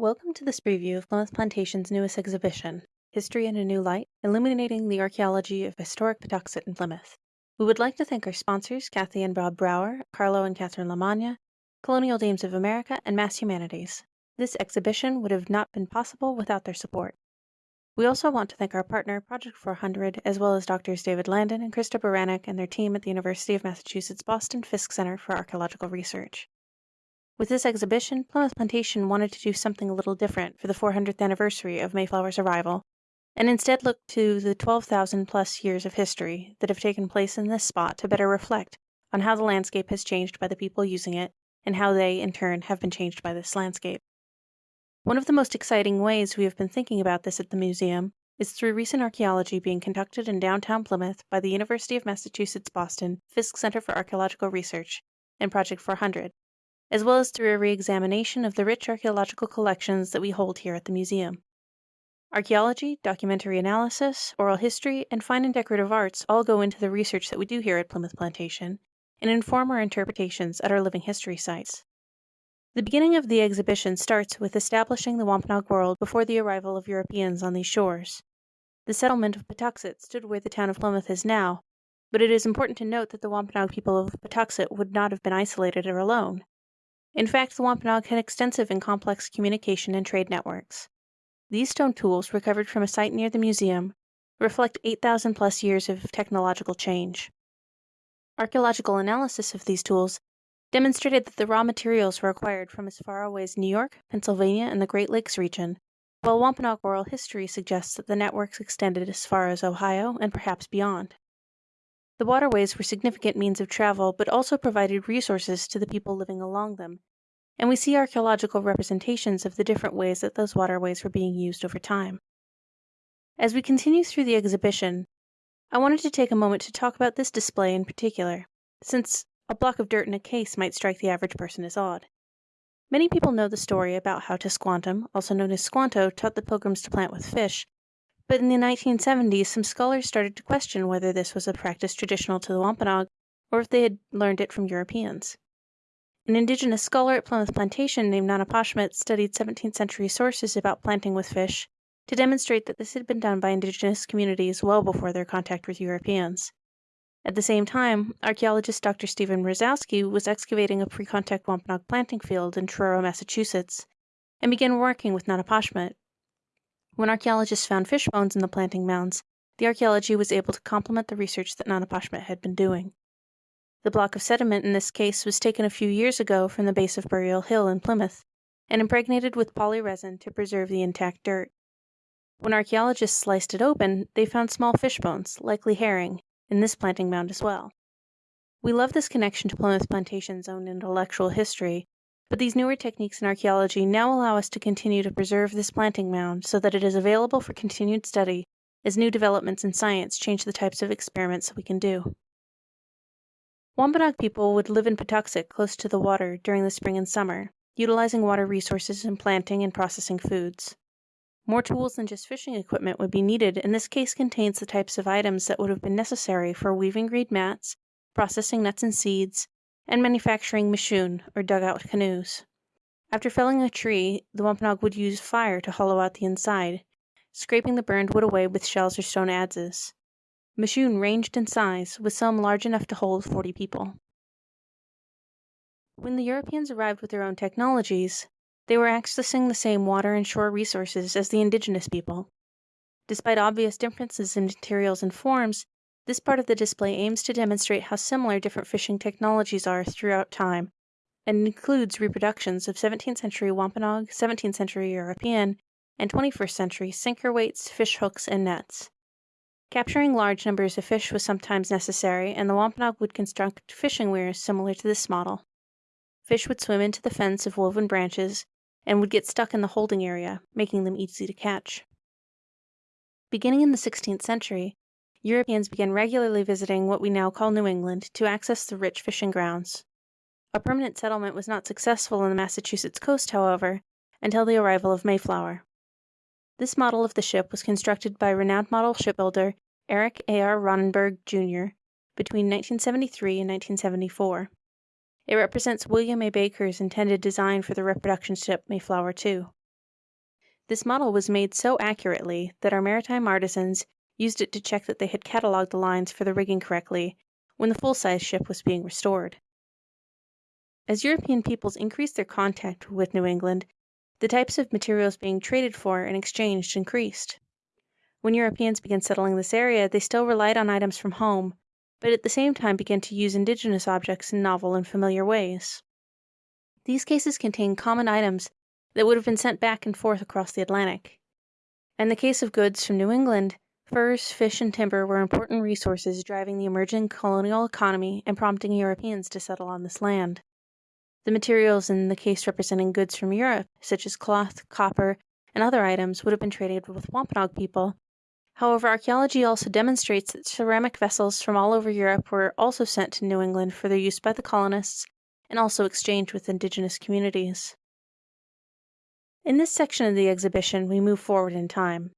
Welcome to this preview of Plimoth Plantation's newest exhibition, History in a New Light, Illuminating the Archaeology of Historic Patuxet in Plymouth. We would like to thank our sponsors, Kathy and Bob Brower, Carlo and Catherine Lamagna, Colonial Dames of America, and Mass Humanities. This exhibition would have not been possible without their support. We also want to thank our partner, Project 400, as well as Drs. David Landon and Christa Beranek and their team at the University of Massachusetts Boston Fiske Center for Archaeological Research. With this exhibition, Plimoth Plantation wanted to do something a little different for the 400th anniversary of Mayflower's arrival, and instead look to the 12,000 plus years of history that have taken place in this spot to better reflect on how the landscape has changed by the people using it, and how they, in turn, have been changed by this landscape. One of the most exciting ways we have been thinking about this at the museum is through recent archaeology being conducted in downtown Plymouth by the University of Massachusetts Boston Fiske Center for Archaeological Research and Project 400, as well as through a re-examination of the rich archaeological collections that we hold here at the museum. Archaeology, documentary analysis, oral history, and fine and decorative arts all go into the research that we do here at Plimoth Plantation and inform our interpretations at our living history sites. The beginning of the exhibition starts with establishing the Wampanoag world before the arrival of Europeans on these shores. The settlement of Patuxet stood where the town of Plymouth is now, but it is important to note that the Wampanoag people of Patuxet would not have been isolated or alone. In fact, the Wampanoag had extensive and complex communication and trade networks. These stone tools, recovered from a site near the museum, reflect 8,000 plus years of technological change. Archaeological analysis of these tools demonstrated that the raw materials were acquired from as far away as New York, Pennsylvania, and the Great Lakes region, while Wampanoag oral history suggests that the networks extended as far as Ohio and perhaps beyond. The waterways were significant means of travel, but also provided resources to the people living along them, and we see archaeological representations of the different ways that those waterways were being used over time. As we continue through the exhibition, I wanted to take a moment to talk about this display in particular, since a block of dirt in a case might strike the average person as odd. Many people know the story about how Tisquantum, also known as Squanto, taught the pilgrims to plant with fish, but in the 1970s, some scholars started to question whether this was a practice traditional to the Wampanoag or if they had learned it from Europeans. An indigenous scholar at Plimoth Plantation named Nanepashemet studied 17th century sources about planting with fish to demonstrate that this had been done by indigenous communities well before their contact with Europeans. At the same time, archaeologist Dr. Stephen Mrozowski was excavating a pre contact Wampanoag planting field in Truro, Massachusetts, and began working with Nanepashemet when archaeologists found fish bones in the planting mounds, the archaeology was able to complement the research that Nanepashemet had been doing. The block of sediment in this case was taken a few years ago from the base of Burial Hill in Plymouth and impregnated with polyresin to preserve the intact dirt. When archaeologists sliced it open, they found small fish bones, likely herring, in this planting mound as well. We love this connection to Plimoth Plantation's own intellectual history but these newer techniques in archaeology now allow us to continue to preserve this planting mound so that it is available for continued study as new developments in science change the types of experiments we can do. Wampanoag people would live in Patuxet close to the water during the spring and summer, utilizing water resources in planting and processing foods. More tools than just fishing equipment would be needed, and this case contains the types of items that would have been necessary for weaving reed mats, processing nuts and seeds, and manufacturing mishoon, or dugout canoes. After felling a tree, the Wampanoag would use fire to hollow out the inside, scraping the burned wood away with shells or stone adzes. Mishoon ranged in size, with some large enough to hold 40 people. When the Europeans arrived with their own technologies, they were accessing the same water and shore resources as the indigenous people. Despite obvious differences in materials and forms, this part of the display aims to demonstrate how similar different fishing technologies are throughout time, and includes reproductions of 17th century Wampanoag, 17th century European, and 21st century sinker weights, fish hooks, and nets. Capturing large numbers of fish was sometimes necessary, and the Wampanoag would construct fishing weirs similar to this model. Fish would swim into the fence of woven branches and would get stuck in the holding area, making them easy to catch. Beginning in the 16th century, Europeans began regularly visiting what we now call New England to access the rich fishing grounds. A permanent settlement was not successful on the Massachusetts coast, however, until the arrival of Mayflower. This model of the ship was constructed by renowned model shipbuilder Eric A. R. Ronnberg, Jr. between 1973 and 1974. It represents William A. Baker's intended design for the reproduction ship Mayflower II. This model was made so accurately that our maritime artisans used it to check that they had cataloged the lines for the rigging correctly when the full size ship was being restored. As European peoples increased their contact with New England, the types of materials being traded for and exchanged increased. When Europeans began settling this area, they still relied on items from home, but at the same time began to use indigenous objects in novel and familiar ways. These cases contain common items that would have been sent back and forth across the Atlantic. In the case of goods from New England, furs, fish, and timber were important resources driving the emerging colonial economy and prompting Europeans to settle on this land. The materials in the case representing goods from Europe, such as cloth, copper, and other items, would have been traded with Wampanoag people However, archaeology also demonstrates that ceramic vessels from all over Europe were also sent to New England for their use by the colonists and also exchanged with indigenous communities. In this section of the exhibition, we move forward in time.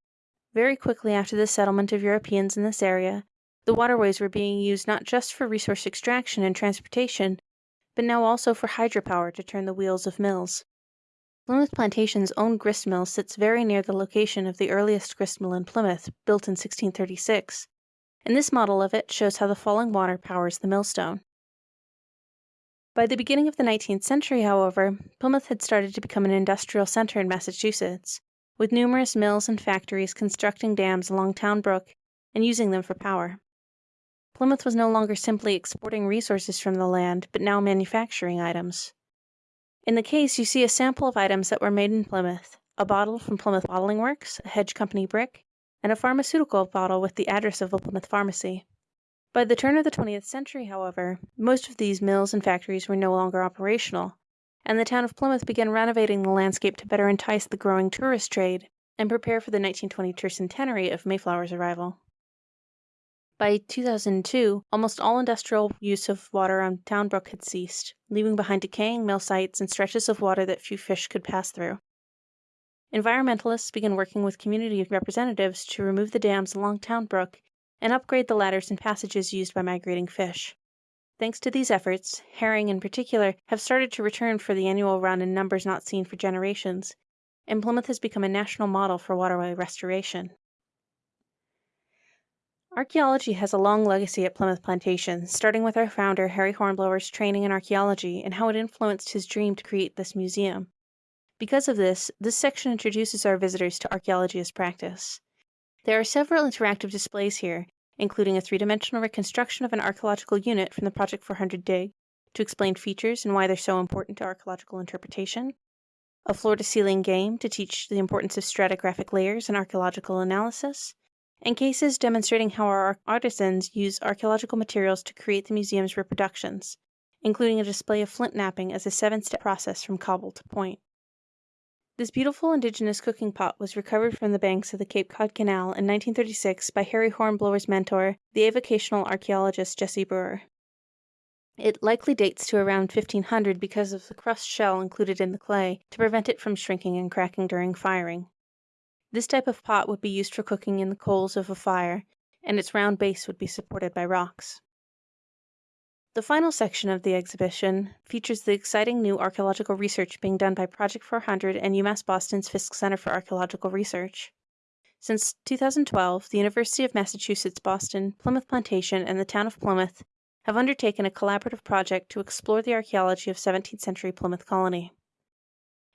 Very quickly after the settlement of Europeans in this area, the waterways were being used not just for resource extraction and transportation, but now also for hydropower to turn the wheels of mills. Plimoth Plantation's own grist mill sits very near the location of the earliest grist mill in Plymouth, built in 1636, and this model of it shows how the falling water powers the millstone. By the beginning of the 19th century, however, Plymouth had started to become an industrial center in Massachusetts, with numerous mills and factories constructing dams along Town Brook and using them for power. Plymouth was no longer simply exporting resources from the land, but now manufacturing items. In the case, you see a sample of items that were made in Plymouth a bottle from Plymouth Bottling Works, a Hedge Company brick, and a pharmaceutical bottle with the address of a Plymouth pharmacy. By the turn of the 20th century, however, most of these mills and factories were no longer operational, and the town of Plymouth began renovating the landscape to better entice the growing tourist trade and prepare for the 1920 tercentenary of Mayflower's arrival. By 2002, almost all industrial use of water on Town Brook had ceased, leaving behind decaying mill sites and stretches of water that few fish could pass through. Environmentalists began working with community representatives to remove the dams along Town Brook and upgrade the ladders and passages used by migrating fish. Thanks to these efforts, herring in particular have started to return for the annual run in numbers not seen for generations, and Plymouth has become a national model for waterway restoration. Archaeology has a long legacy at Plimoth Plantation, starting with our founder, Harry Hornblower's training in archaeology and how it influenced his dream to create this museum. Because of this, this section introduces our visitors to archaeology as practice. There are several interactive displays here, including a three dimensional reconstruction of an archaeological unit from the Project 400 dig to explain features and why they're so important to archaeological interpretation, a floor to ceiling game to teach the importance of stratigraphic layers in archaeological analysis, and cases demonstrating how our artisans use archaeological materials to create the museum's reproductions, including a display of flint knapping as a seven step process from cobble to point. This beautiful indigenous cooking pot was recovered from the banks of the Cape Cod Canal in 1936 by Harry Hornblower's mentor, the avocational archaeologist Jesse Brewer. It likely dates to around 1500 because of the crust shell included in the clay to prevent it from shrinking and cracking during firing. This type of pot would be used for cooking in the coals of a fire, and its round base would be supported by rocks. The final section of the exhibition features the exciting new archaeological research being done by Project 400 and UMass Boston's Fiske Center for Archaeological Research. Since 2012, the University of Massachusetts Boston, Plimoth Plantation, and the town of Plymouth have undertaken a collaborative project to explore the archaeology of 17th century Plymouth Colony.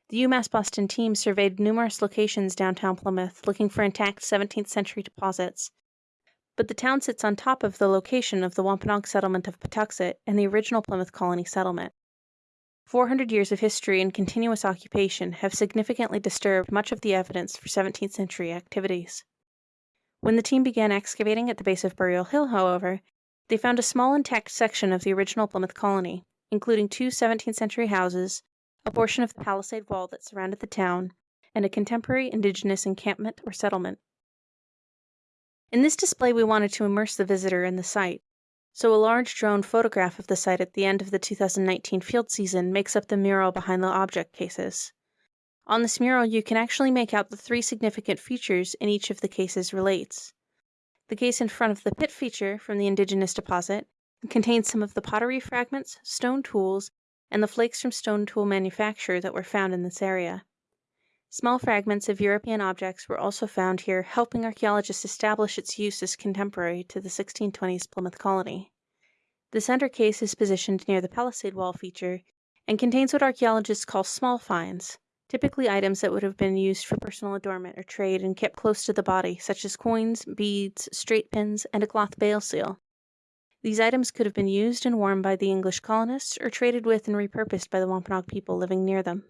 The UMass Boston team surveyed numerous locations downtown Plymouth looking for intact 17th century deposits, but the town sits on top of the location of the Wampanoag settlement of Patuxet and the original Plymouth colony settlement. 400 years of history and continuous occupation have significantly disturbed much of the evidence for 17th century activities. When the team began excavating at the base of Burial Hill, however, they found a small intact section of the original Plymouth colony, including two 17th century houses, a portion of the palisade wall that surrounded the town, and a contemporary indigenous encampment or settlement. In this display, we wanted to immerse the visitor in the site, so a large drone photograph of the site at the end of the 2019 field season makes up the mural behind the object cases. On this mural, you can actually make out the three significant features in each of the cases relates. The case in front of the pit feature from the indigenous deposit contains some of the pottery fragments, stone tools, and the flakes from stone tool manufacture that were found in this area. Small fragments of European objects were also found here, helping archaeologists establish its use as contemporary to the 1620s Plymouth colony. The center case is positioned near the palisade wall feature and contains what archaeologists call small finds, typically items that would have been used for personal adornment or trade and kept close to the body, such as coins, beads, straight pins, and a cloth bale seal. These items could have been used and worn by the English colonists or traded with and repurposed by the Wampanoag people living near them.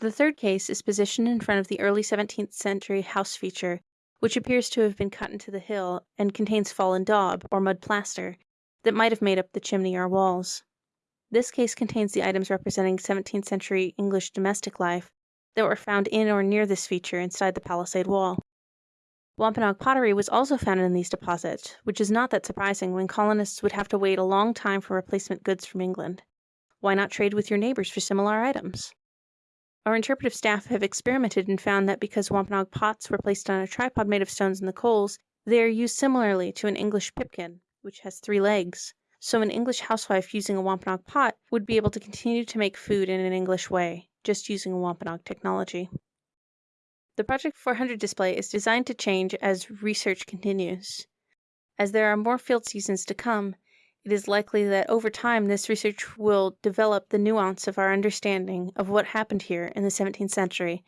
The third case is positioned in front of the early 17th century house feature, which appears to have been cut into the hill and contains fallen daub, or mud plaster, that might have made up the chimney or walls. This case contains the items representing 17th century English domestic life that were found in or near this feature inside the palisade wall. Wampanoag pottery was also found in these deposits, which is not that surprising when colonists would have to wait a long time for replacement goods from England. Why not trade with your neighbors for similar items? Our interpretive staff have experimented and found that because Wampanoag pots were placed on a tripod made of stones in the coals, they are used similarly to an English pipkin, which has three legs so an English housewife using a Wampanoag pot would be able to continue to make food in an English way, just using Wampanoag technology. The Project 400 display is designed to change as research continues. As there are more field seasons to come, it is likely that over time this research will develop the nuance of our understanding of what happened here in the 17th century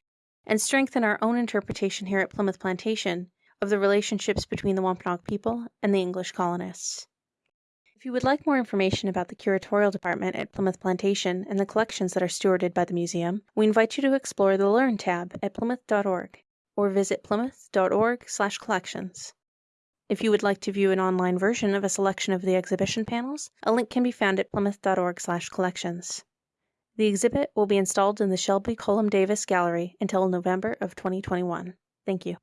and strengthen our own interpretation here at Plimoth Plantation of the relationships between the Wampanoag people and the English colonists. If you would like more information about the curatorial department at Plimoth Plantation and the collections that are stewarded by the museum, we invite you to explore the Learn tab at plimoth.org or visit plimoth.org/collections. If you would like to view an online version of a selection of the exhibition panels, a link can be found at plimoth.org/collections. The exhibit will be installed in the Shelby Cullom Davis Gallery until November of 2021. Thank you.